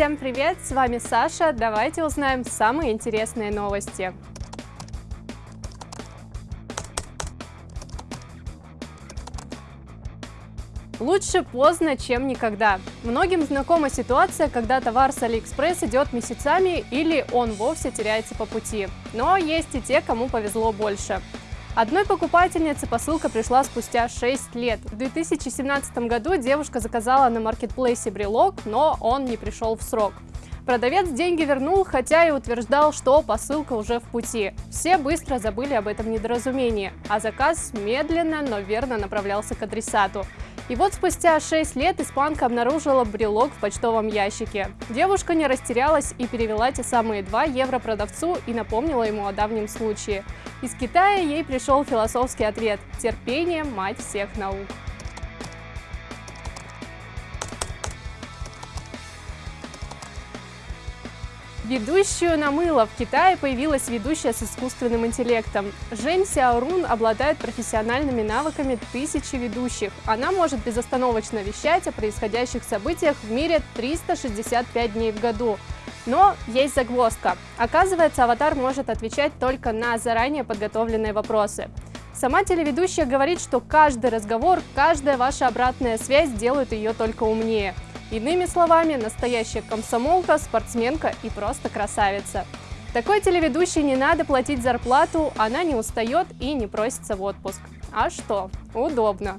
Всем привет, с вами Саша, давайте узнаем самые интересные новости. Лучше поздно, чем никогда. Многим знакома ситуация, когда товар с Алиэкспресс идет месяцами или он вовсе теряется по пути. Но есть и те, кому повезло больше. Одной покупательнице посылка пришла спустя 6 лет. В 2017 году девушка заказала на маркетплейсе брелок, но он не пришел в срок. Продавец деньги вернул, хотя и утверждал, что посылка уже в пути. Все быстро забыли об этом недоразумении, а заказ медленно, но верно направлялся к адресату. И вот спустя 6 лет испанка обнаружила брелок в почтовом ящике. Девушка не растерялась и перевела те самые 2 евро продавцу и напомнила ему о давнем случае. Из Китая ей пришел философский ответ «Терпение – мать всех наук». Ведущую на мыло в Китае появилась ведущая с искусственным интеллектом. Жень Сяорун обладает профессиональными навыками тысячи ведущих. Она может безостановочно вещать о происходящих событиях в мире 365 дней в году. Но есть загвоздка. Оказывается, аватар может отвечать только на заранее подготовленные вопросы. Сама телеведущая говорит, что каждый разговор, каждая ваша обратная связь делают ее только умнее – Иными словами, настоящая комсомолка, спортсменка и просто красавица. Такой телеведущей не надо платить зарплату, она не устает и не просится в отпуск. А что? Удобно.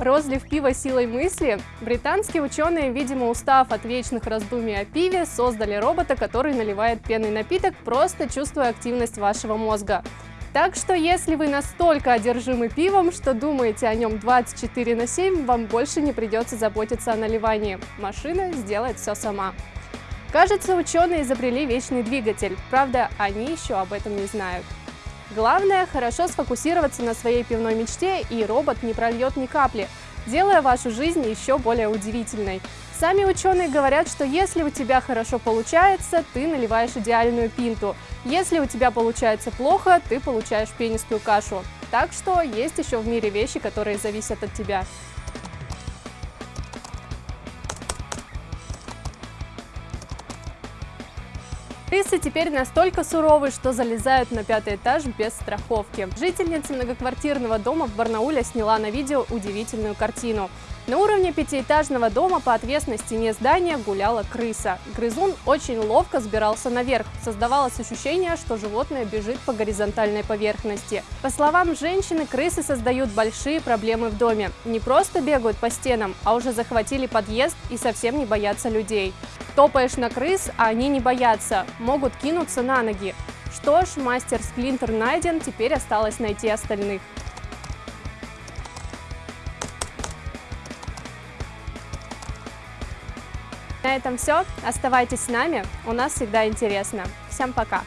Розлив пива силой мысли, британские ученые, видимо устав от вечных раздумий о пиве, создали робота, который наливает пенный напиток, просто чувствуя активность вашего мозга. Так что, если вы настолько одержимы пивом, что думаете о нем 24 на 7, вам больше не придется заботиться о наливании. Машина сделает все сама. Кажется, ученые изобрели вечный двигатель, правда, они еще об этом не знают. Главное, хорошо сфокусироваться на своей пивной мечте, и робот не прольет ни капли, делая вашу жизнь еще более удивительной. Сами ученые говорят, что если у тебя хорошо получается, ты наливаешь идеальную пинту. Если у тебя получается плохо, ты получаешь пенистую кашу. Так что есть еще в мире вещи, которые зависят от тебя. Крысы теперь настолько суровы, что залезают на пятый этаж без страховки. Жительница многоквартирного дома в Барнауле сняла на видео удивительную картину. На уровне пятиэтажного дома по отвесной стене здания гуляла крыса. Грызун очень ловко сбирался наверх. Создавалось ощущение, что животное бежит по горизонтальной поверхности. По словам женщины, крысы создают большие проблемы в доме. Не просто бегают по стенам, а уже захватили подъезд и совсем не боятся людей. Топаешь на крыс, а они не боятся, могут кинуться на ноги. Что ж, мастер Сплинтер найден, теперь осталось найти остальных. На этом все. Оставайтесь с нами, у нас всегда интересно. Всем пока!